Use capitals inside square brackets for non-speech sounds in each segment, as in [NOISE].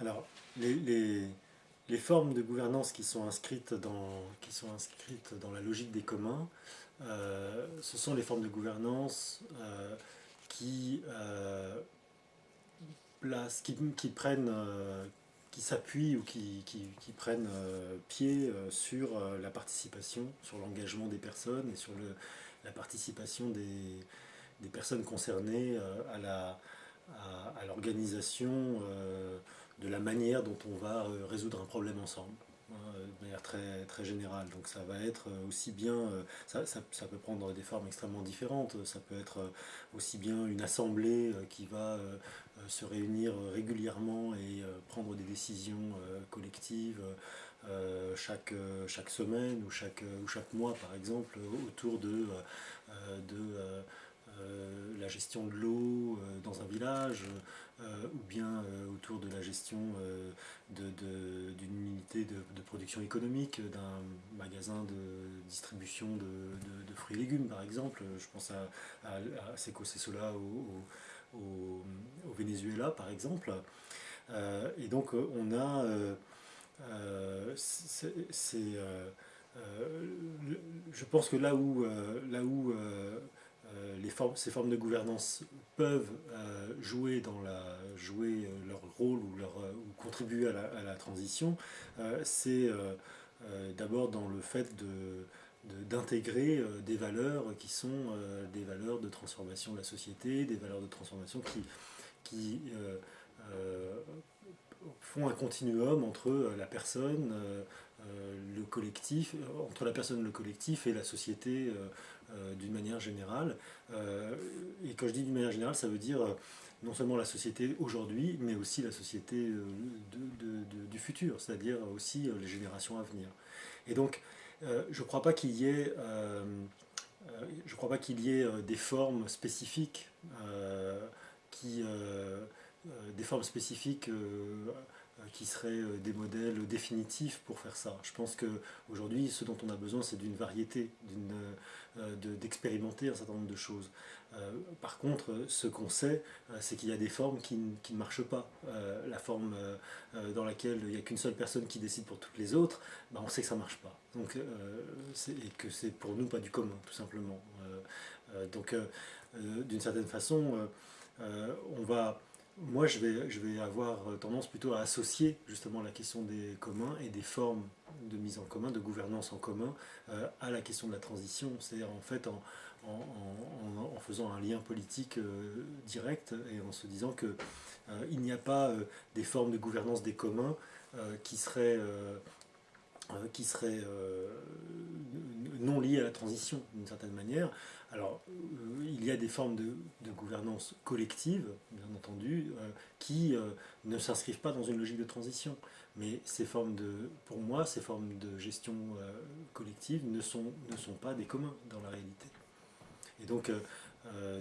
Alors, les, formes de gouvernance qui sont inscrites dans, la logique des communs, euh, ce sont les formes de gouvernance euh, qui, euh, qui, prennent, qui s'appuient ou qui, prennent pied sur la participation, sur l'engagement des personnes et sur la participation des, personnes concernées à, l'organisation de la manière dont on va euh, résoudre un problème ensemble hein, de manière très, très générale. Donc ça va être euh, aussi bien, euh, ça, peut prendre des formes extrêmement différentes, ça peut être aussi bien une assemblée qui va se réunir régulièrement et prendre des décisions collectives chaque, semaine ou chaque, mois par exemple autour de la gestion de l'eau dans un village, euh, ou bien euh, autour de la gestion euh, d'une unité de, production économique, d'un magasin de distribution de, fruits et légumes par exemple. Je pense à, à, à Seco au, au, Venezuela par exemple. et donc on a... je pense que là où, là où euh, formes, ces formes de gouvernance peuvent euh, jouer, euh, leur rôle ou, contribuer à la, transition, c'est d'abord dans le fait d'intégrer des valeurs qui sont des valeurs de transformation de la société, des valeurs de transformation qui, qui font un continuum entre la personne, le collectif, entre la personne, le collectif et la société euh, d'une manière générale. Euh, et quand je dis d'une manière générale, ça veut dire euh, non seulement la société aujourd'hui, mais aussi la société du futur, c'est-à-dire aussi les générations à venir. Et donc, je ne crois pas qu'il y ait, je crois pas qu'il y ait des formes spécifiques qui, des formes spécifiques qui seraient euh, des modèles définitifs pour faire ça. Je pense qu'aujourd'hui, ce dont on a besoin, c'est d'une variété, euh, d'expérimenter un certain nombre de choses. par contre, ce qu'on sait, c'est qu'il y a des formes qui, ne marchent pas. la forme dans laquelle il n'y a qu'une seule personne qui décide pour toutes les autres, ben, on sait que ça ne marche pas. Donc, et que c'est pour nous pas du commun, tout simplement. donc, d'une certaine façon, on va moi, je vais, je vais avoir tendance plutôt à associer justement la question des communs et des formes de mise en commun, de gouvernance en commun, euh, à la question de la transition. C'est-à-dire en fait en, faisant un lien politique euh, direct et en se disant qu'il euh, il n'y a pas des formes de gouvernance des communs qui seraient qui seraient non liées à la transition d'une certaine manière. Alors, euh, il y a des formes de, gouvernance collective, bien entendu, euh, qui euh, ne s'inscrivent pas dans une logique de transition. Mais ces formes de, pour moi, ces formes de gestion collective ne sont, ne sont pas des communs dans la réalité. Et donc,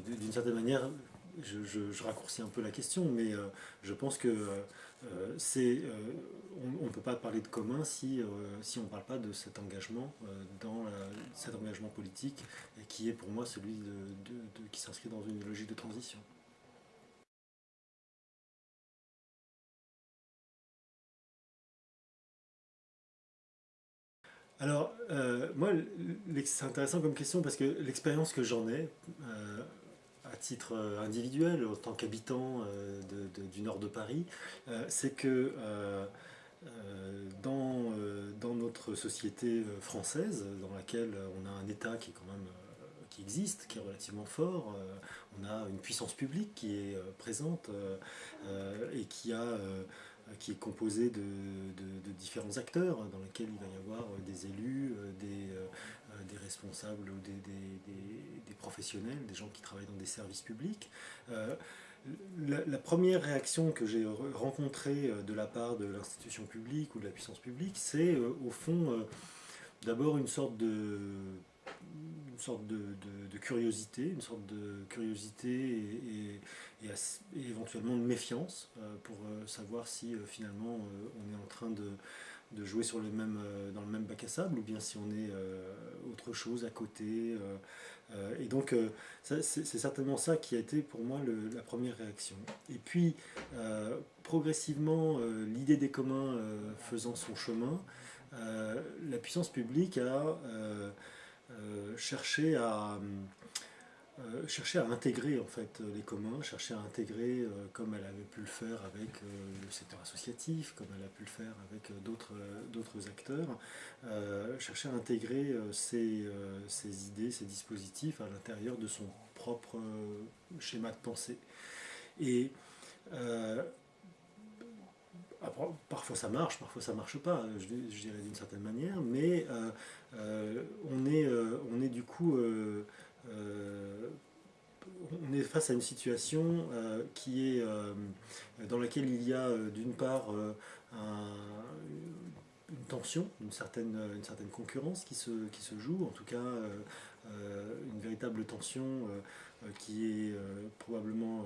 d'une certaine manière, je, raccourcis un peu la question, mais je pense que c'est on ne peut pas parler de commun si, euh, on ne parle pas de cet engagement, euh, dans cet engagement politique, qui est pour moi celui de, qui s'inscrit dans une logique de transition. Alors, euh, moi, c'est intéressant comme question parce que l'expérience que j'en ai, titre individuel, en tant qu'habitant du nord de Paris, c'est que euh, dans, euh, dans, notre société euh, française, dans laquelle on a un État qui quand même qui existe, qui est relativement fort, on a une puissance publique qui est présente et qui, a, qui est composée de, de, différents acteurs dans lesquels il va y avoir des élus, des, des responsables ou des, des, professionnels, des gens qui travaillent dans des services publics. La, première réaction que j'ai rencontrée euh, de la part de l'institution publique ou de la puissance publique, c'est euh, au fond euh, d'abord une sorte de une sorte de, curiosité, une sorte de curiosité et, éventuellement de méfiance pour savoir si finalement on est en train de, jouer sur le même, dans le même bac à sable ou bien si on est autre chose à côté. et donc, c'est certainement ça qui a été pour moi la première réaction. Et puis, progressivement, l'idée des communs faisant son chemin, la puissance publique a cherché à euh, chercher à intégrer en fait les communs, chercher à intégrer euh, comme elle avait pu le faire avec euh, le secteur associatif, comme elle a pu le faire avec d'autres acteurs, chercher à intégrer ces, idées, ces dispositifs à l'intérieur de son propre schéma de pensée. Et parfois ça marche, parfois ça marche pas, je, dirais d'une certaine manière, mais on, est, on est du coup euh, on est face à une situation euh, qui est, euh, dans laquelle il y a d'une part une tension, une certaine, concurrence qui se joue, en tout cas une véritable tension qui est probablement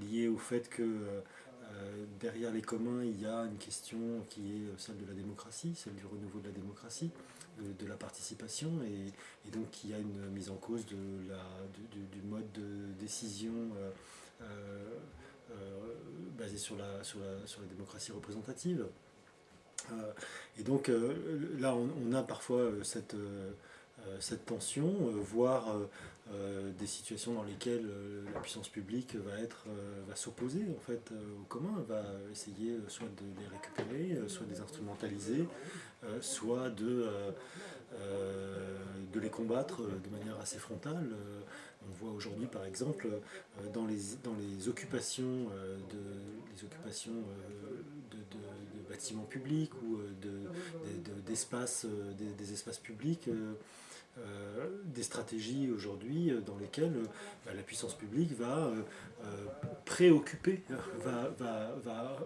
liée au fait que derrière les communs, il y a une question qui est celle de la démocratie, celle du renouveau de la démocratie de, la participation et, donc il y a une mise en cause du, mode de décision euh, euh, euh, basé sur la, sur, la, sur la démocratie représentative. et donc là on, a parfois cette, cette tension, voire des situations dans lesquelles la puissance publique va être va s'opposer en fait au commun, va essayer soit de les récupérer, soit de les instrumentaliser, soit de euh, de les combattre de manière assez frontale. Euh, on voit aujourd'hui par exemple euh, dans les, dans les occupations, de, les occupations de, bâtiments publics ou d'espaces des, espaces publics des stratégies aujourd'hui dans lesquelles bah, la puissance publique va préoccuper, va, va, va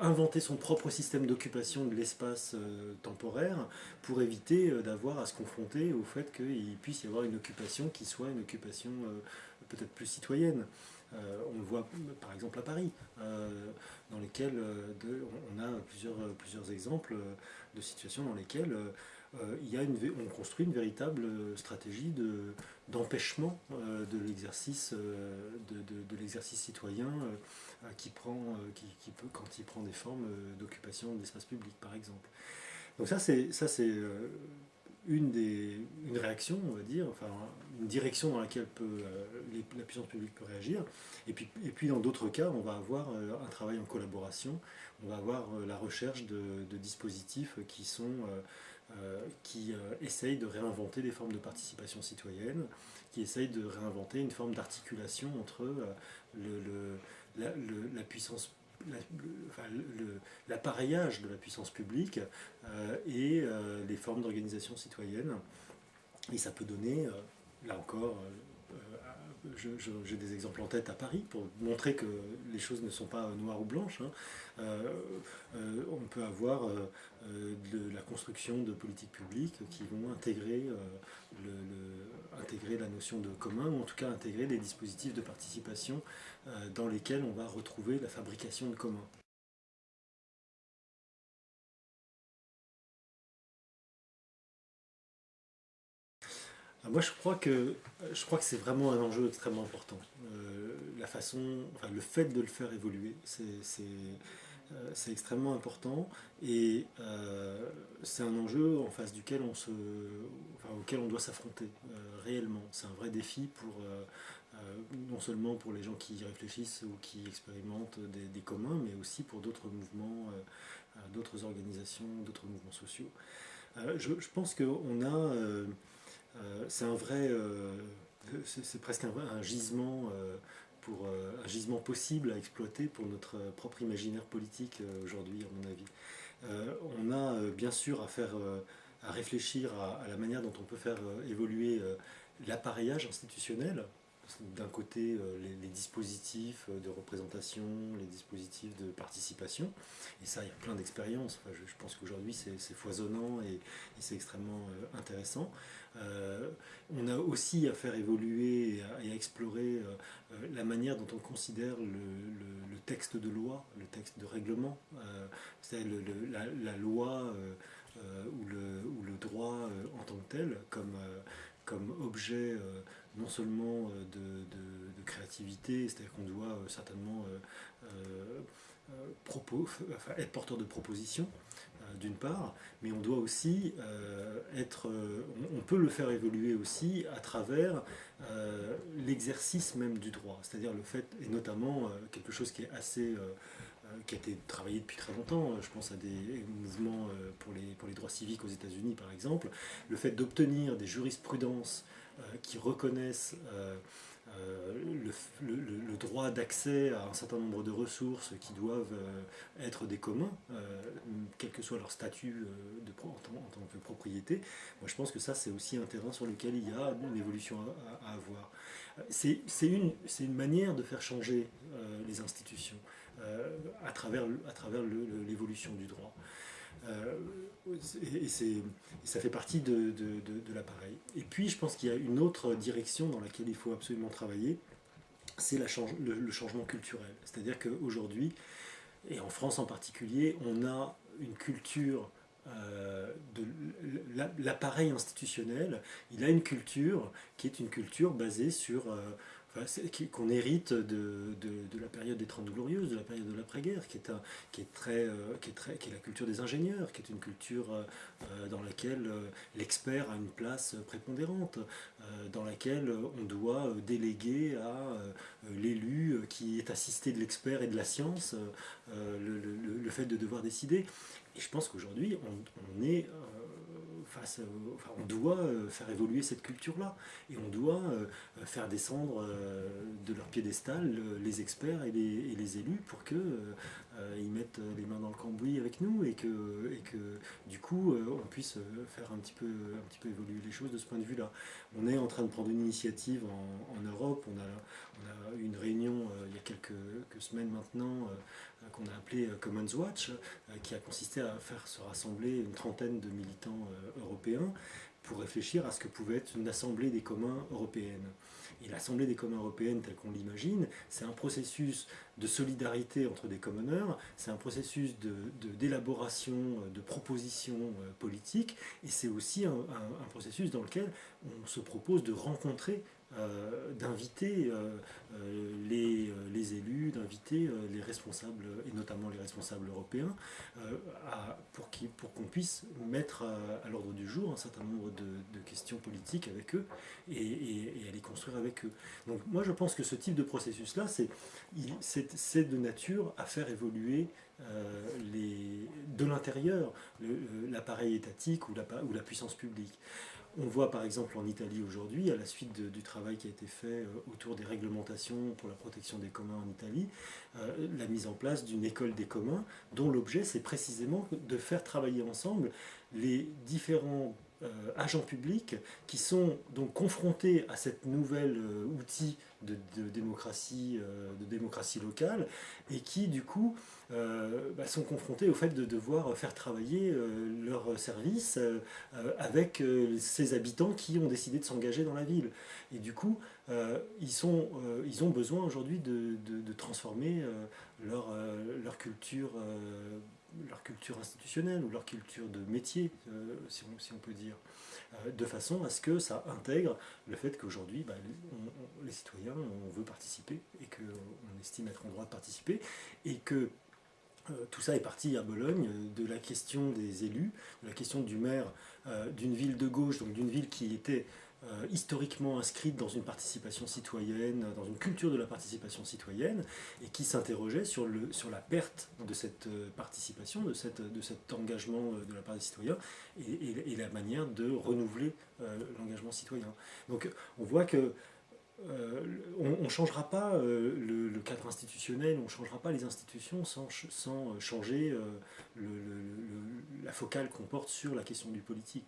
inventer son propre système d'occupation de l'espace euh, temporaire pour éviter euh, d'avoir à se confronter au fait qu'il puisse y avoir une occupation qui soit une occupation euh, peut-être plus citoyenne. on le voit par exemple à Paris, dans lesquelles on a plusieurs, plusieurs exemples de situations dans lesquelles il y a une, on construit une véritable stratégie d'empêchement de, l'exercice de, de citoyen euh, qui prend, euh, qui, qui, peut, quand il prend des formes euh, d'occupation d'espace public, par exemple. Donc ça, c'est une, une réaction, on va dire, enfin une direction dans laquelle peut, la puissance publique peut réagir. Et puis, et puis dans d'autres cas, on va avoir un travail en collaboration, on va avoir la recherche de, de dispositifs qui sont... qui essayent de réinventer des formes de participation citoyenne, qui essayent de réinventer une forme d'articulation entre le, la, puissance l'appareillage de la puissance publique euh, et euh, les formes d'organisation citoyenne. Et ça peut donner, euh, là encore, j'ai des exemples en tête à Paris pour montrer que les choses ne sont pas noires ou blanches. Hein. on peut avoir de la construction de politiques publiques qui vont intégrer intégrer la notion de commun, ou en tout cas intégrer des dispositifs de participation euh, dans lesquels on va retrouver la fabrication de commun. Moi, je crois que je crois que c'est vraiment un enjeu extrêmement important. Euh, la façon, enfin, le fait de le faire évoluer, c'est euh, extrêmement important et euh, c'est un enjeu en face duquel on se, auquel on doit s'affronter réellement. C'est un vrai défi pour non seulement pour les gens qui réfléchissent ou qui expérimentent des, communs, mais aussi pour d'autres mouvements, d'autres organisations, d'autres mouvements sociaux. Je, pense qu'on a, c'est un vrai, c'est presque un, gisement pour euh, un gisement possible à exploiter pour notre euh, propre imaginaire politique euh, aujourd'hui, à mon avis. on a bien sûr à faire, à réfléchir à, la manière dont on peut faire évoluer l'appareillage institutionnel, d'un côté les, dispositifs de représentation, les dispositifs de participation, et ça il y a plein d'expériences, je, pense qu'aujourd'hui c'est foisonnant et c'est extrêmement intéressant. Euh, on a aussi à faire évoluer et à, explorer euh, euh, la manière dont on considère le, texte de loi, le texte de règlement, c'est la, loi ou, le, droit en tant que tel, comme objet non seulement de, de créativité, c'est-à-dire qu'on doit certainement [LAUGHS] être porteur de propositions, d'une part, mais on doit aussi être, on, peut le faire évoluer aussi à travers l'exercice même du droit, c'est-à-dire le fait, et notamment quelque chose qui est assez qui a été travaillé depuis très longtemps, je pense à des mouvements pour les, pour les droits civiques aux États-Unis par exemple, le fait d'obtenir des jurisprudences qui reconnaissent le, droit d'accès à un certain nombre de ressources qui doivent être des communs, quel que soit leur statut de, en, tant, que propriété, moi je pense que ça c'est aussi un terrain sur lequel il y a une évolution à, avoir. C'est une manière de faire changer les institutions. Euh, à travers, à travers l'évolution du droit. Euh, et, ça fait partie de, l'appareil. Et puis je pense qu'il y a une autre direction dans laquelle il faut absolument travailler, c'est le, changement culturel. C'est-à-dire qu'aujourd'hui, et en France en particulier, on a une culture euh, de l'appareil institutionnel, il a une culture qui est une culture basée sur qu'on hérite de, de, la période des Trente Glorieuses, de la période de l'après-guerre, qui, est qui, euh, qui, qui est la culture des ingénieurs, qui est une culture euh, euh, dans laquelle l'expert a une place prépondérante, dans laquelle on doit déléguer à l'élu qui est assisté de l'expert et de la science le, fait de devoir décider. Et je pense qu'aujourd'hui, on, est on doit euh, faire évoluer cette culture-là. Et on doit euh, faire descendre euh, de leur piédestal les experts et les, élus pour qu'ils ils mettent les mains dans le cambouis avec nous et que, et que du coup on puisse faire un petit, peu, un petit peu évoluer les choses de ce point de vue-là. On est en train de prendre une initiative en, Europe. On a, on a, une réunion il y a quelques, quelques semaines maintenant qu'on a appelé Commons Watch, qui a consisté à faire se rassembler une trentaine de militants européens pour réfléchir à ce que pouvait être une assemblée des communs européenne. Et l'assemblée des communs européenne, telle qu'on l'imagine, c'est un processus de solidarité entre des commoners, c'est un processus d'élaboration de, de, propositions euh, politiques, et c'est aussi un, processus dans lequel on se propose de rencontrer euh, d'inviter euh, euh, les, les, élus, d'inviter les responsables, et notamment les responsables européens, pour qu'on pour puisse mettre à, l'ordre du jour un certain nombre de, questions politiques avec eux et, et, à les construire avec eux. Donc moi je pense que ce type de processus-là, c'est de nature à faire évoluer les, de l'intérieur l'appareil étatique ou la, ou la puissance publique. On voit par exemple en Italie aujourd'hui, à la suite du travail qui a été fait euh, autour des réglementations pour la protection des communs en Italie, euh, la mise en place d'une école des communs dont l'objet c'est précisément de faire travailler ensemble les différents euh, agents publics qui sont donc confrontés à cette nouvelle outil de, démocratie, de démocratie locale et qui du coup euh, bah, sont confrontés au fait de devoir faire travailler euh, leurs services euh, avec ces habitants qui ont décidé de s'engager dans la ville. Et du coup, ils, sont, ils ont besoin aujourd'hui de, de, transformer leur, leur culture leur culture institutionnelle ou leur culture de métier, si, on, si, on, peut dire, de façon à ce que ça intègre le fait qu'aujourd'hui, bah, les citoyens, on veut participer et qu'on estime être en droit de participer, et que euh, tout ça est parti à Bologne euh, de la question des élus, de la question du maire euh, d'une ville de gauche, donc d'une ville qui était historiquement inscrite dans une participation citoyenne, dans une culture de la participation citoyenne, et qui s'interrogeait sur, sur la perte de cette participation, de, cette, de cet engagement de la part des citoyens, et, la manière de renouveler l'engagement citoyen. Donc on voit que euh, on ne changera pas euh, le, cadre institutionnel, on ne changera pas les institutions sans, sans changer euh, la focale qu'on porte sur la question du politique.